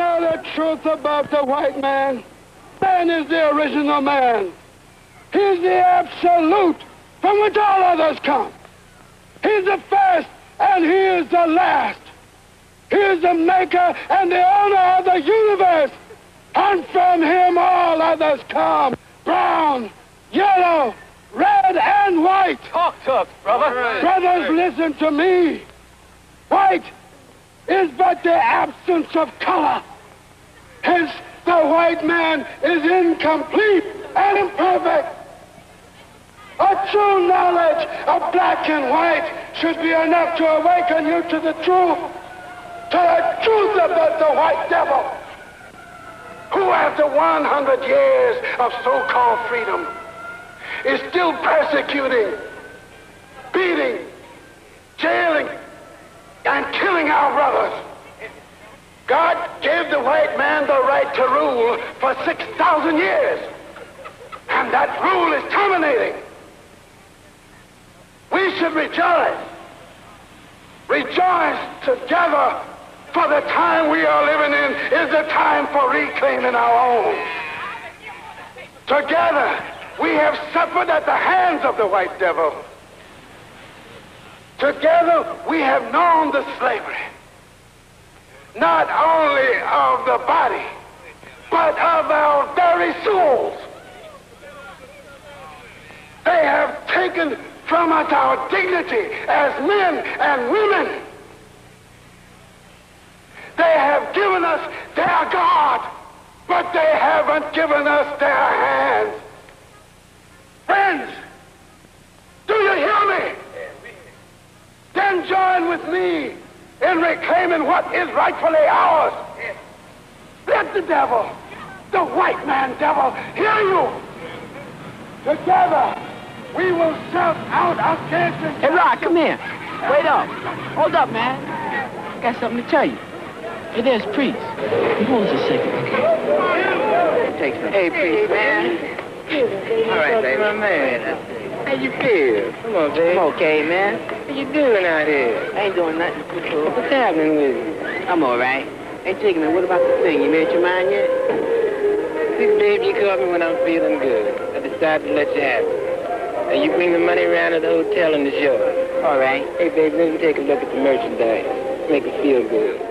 know the truth about the white man, man is the original man. He's the absolute from which all others come. He's the first and he is the last. He is the maker and the owner of the universe. And from him all others come. Brown, yellow, red, and white. Talk to us, brother. Right. Brothers, listen to me. White is but the absence of color. Hence, the white man is incomplete and imperfect. A true knowledge of black and white should be enough to awaken you to the truth, to the truth about the white devil, who after 100 years of so-called freedom is still persecuting, beating, jailing, and killing our brothers. God gave the white man the right to rule for 6,000 years. And that rule is terminating. We should rejoice. Rejoice together, for the time we are living in is the time for reclaiming our own. Together, we have suffered at the hands of the white devil. Together we have known the slavery, not only of the body, but of our very souls. They have taken from us our dignity as men and women. They have given us their God, but they haven't given us their hands. Friends, do you hear me? Then join with me in reclaiming what is rightfully ours. Let the devil, the white man devil, hear you. Together, we will shout out against Hey, Rod, come here. Wait up. Hold up, man. I got something to tell you. Hey, there's Priest. Hold us a second. Hey, Priest, man. All right, baby. man. How you feel? Come on, baby. I'm okay, man. What you doing out here? I ain't doing nothing. What's happening with you? I'm all right. Hey, Chicken, what about the thing? You made your mind yet? See, babe, you called me when I'm feeling good. I decided to let you have it. And you bring the money around to the hotel and the show. All right. Hey, babe, let me take a look at the merchandise. Make it feel good.